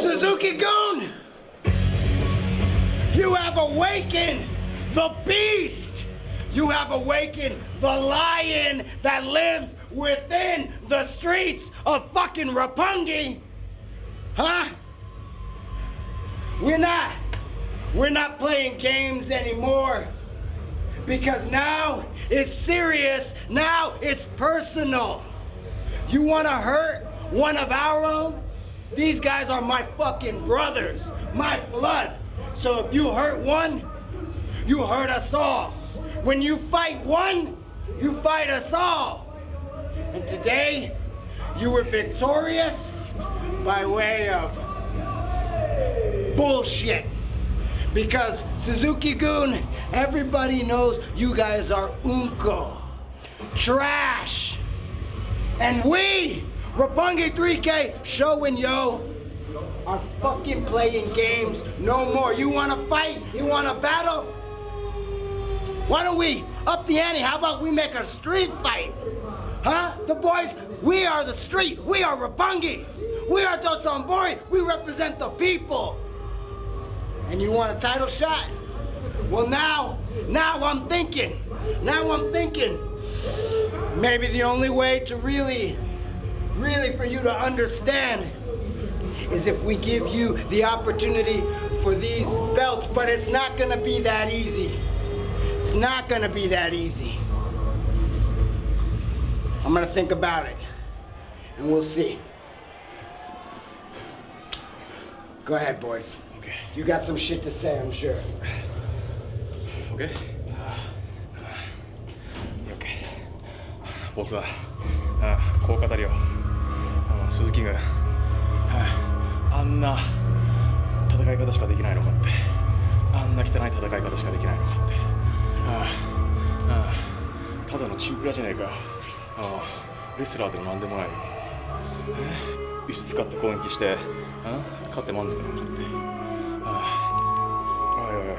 Suzuki Goon! You have awakened the beast! You have awakened the lion that lives within the streets of fucking Rapungi! Huh? We're not. We're not playing games anymore. Because now it's serious. Now it's personal. You want to hurt one of our own? These guys are my fucking brothers, my blood. So if you hurt one, you hurt us all. When you fight one, you fight us all. And today, you were victorious by way of bullshit. Because Suzuki Goon, everybody knows you guys are unko, trash. And we, Rapungi 3K, showing Yo, are fucking playing games no more. You wanna fight? You wanna battle? Why don't we up the ante? How about we make a street fight? Huh? The boys, we are the street. We are Rapungi. We are Totombori. We represent the people. And you want a title shot? Well, now, now I'm thinking. Now I'm thinking. Maybe the only way to really, really for you to understand is if we give you the opportunity for these belts, but it's not gonna be that easy. It's not gonna be that easy. I'm gonna think about it, and we'll see. Go ahead, boys. Okay. You got some shit to say, I'm sure. OK? OK 僕はあこう語るよ 鈴木軍ああんな戦い方しかできないのかって。あんな汚い戦い方しかできないのかって。ああただのチンピラじゃねえかよ。あレスラーでも何でもない。輸出使って攻撃してあ？勝って満足なんだって。ああおいおいおい。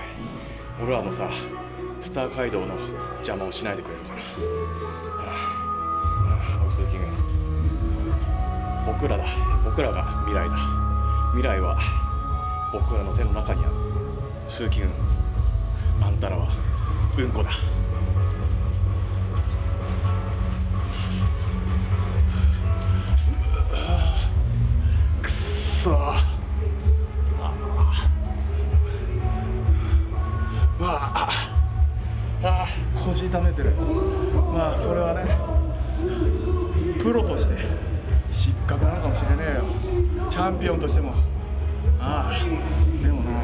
俺らもさスター街道の邪魔をしないでくれるかな。ああおい鈴木軍僕らだ。僕らが未来だ。未来は僕らの手の中にある。鈴木軍あんたらはうんこだ。くっそ。あ。まあ。あ腰痛めてる。まあそれはね。プロとして。失格なのかもしれねえよ。チャンピオンとしても。ああでもな。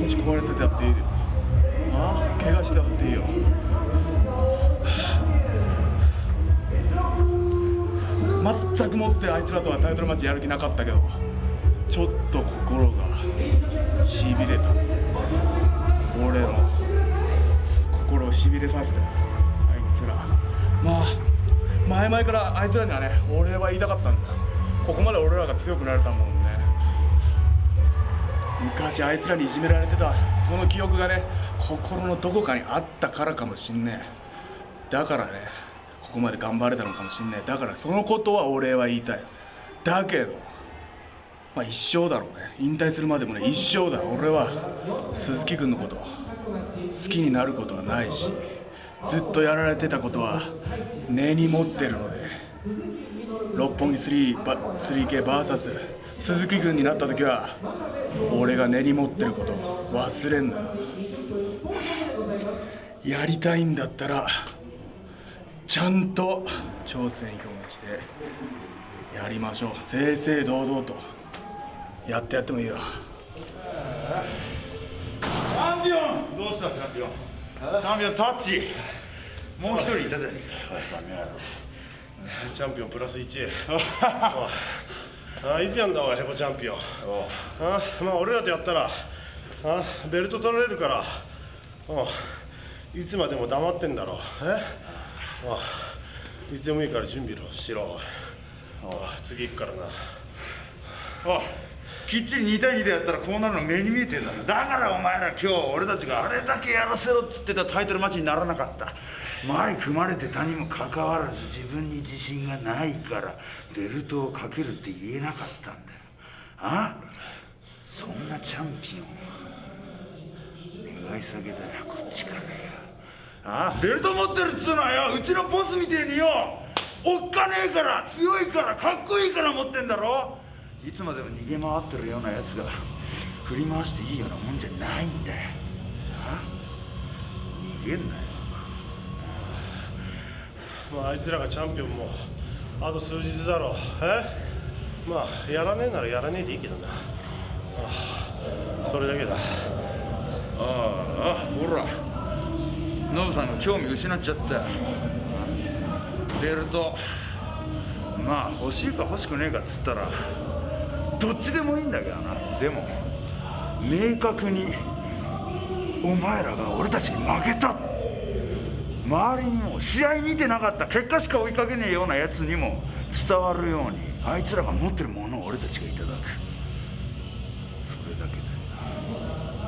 腰壊れててやっていいよ。ああ怪我してやっていいよ。全くもってあいつらとはタイトルマッチやる気なかったけどちょっと心がしびれた。俺の心をしびれさせたあいつら。まあ前々からあいつらにはね俺は言いたかったんだ。ここまで俺らが強くなれたもんね。昔あいつらにいじめられてたその記憶がね心のどこかにあったからかもしんねえ。だからねここまで頑張れたのかもしんねえ。だからそのことは俺は言いたい。だけどまあ一生だろうね。引退するまでもね一生だ。俺は鈴木君のこと好きになることはないし。ずっとやられてたことは根に持ってるので六本木 3, ば 3K VS 鈴木君になった時は俺が根に持ってること忘れんな。やりたいんだったらちゃんと挑戦表明してやりましょう。正々堂々とやってやってもいいよ。チャンピオン！どうした？チャンピオン。チャンピオンタッチ。もう一人いたじゃねえか。チャンピオンプラス1 あいつやんだおいヘボチャンピオン。あまあ俺らとやったらあベルト取られるからいつまでも黙ってんだろえ？あいつでもいいから準備しろ。次行くからな。おいきっちり2対2でやったらこうなるの目に見えてんだ。だからお前ら今日俺たちがあれだけやらせろっつってたタイトルマッチにならなかった。前組まれてたにもかかわらず自分に自信がないから。ベルトをかけるって言えなかったんだ。よあそんなチャンピオン。願い下げだよこっちからよあベルト持ってるっつうのはよ。うちのボスみてえによ。おっかねえから強いからかっこいいから持ってんだろ。いつまでも逃げ回ってるようなやつが振り回していいようなもんじゃないんだよ。あ？逃げんなよ。まああいつらがチャンピオンもあと数日だろう。え？まあやらねえならやらねえでいいけどな。ああそれだけだ。ああほら。ノブさんが興味失っちゃった。よベルトまあ欲しいか欲しくねえかっつったらどっちでもいいんだけどな。でも明確にお前らが俺たちに負けた。周りにも試合見てなかった。結果しか追いかけねえようなやつにも伝わるようにあいつらが持ってるものを俺たちがいただく。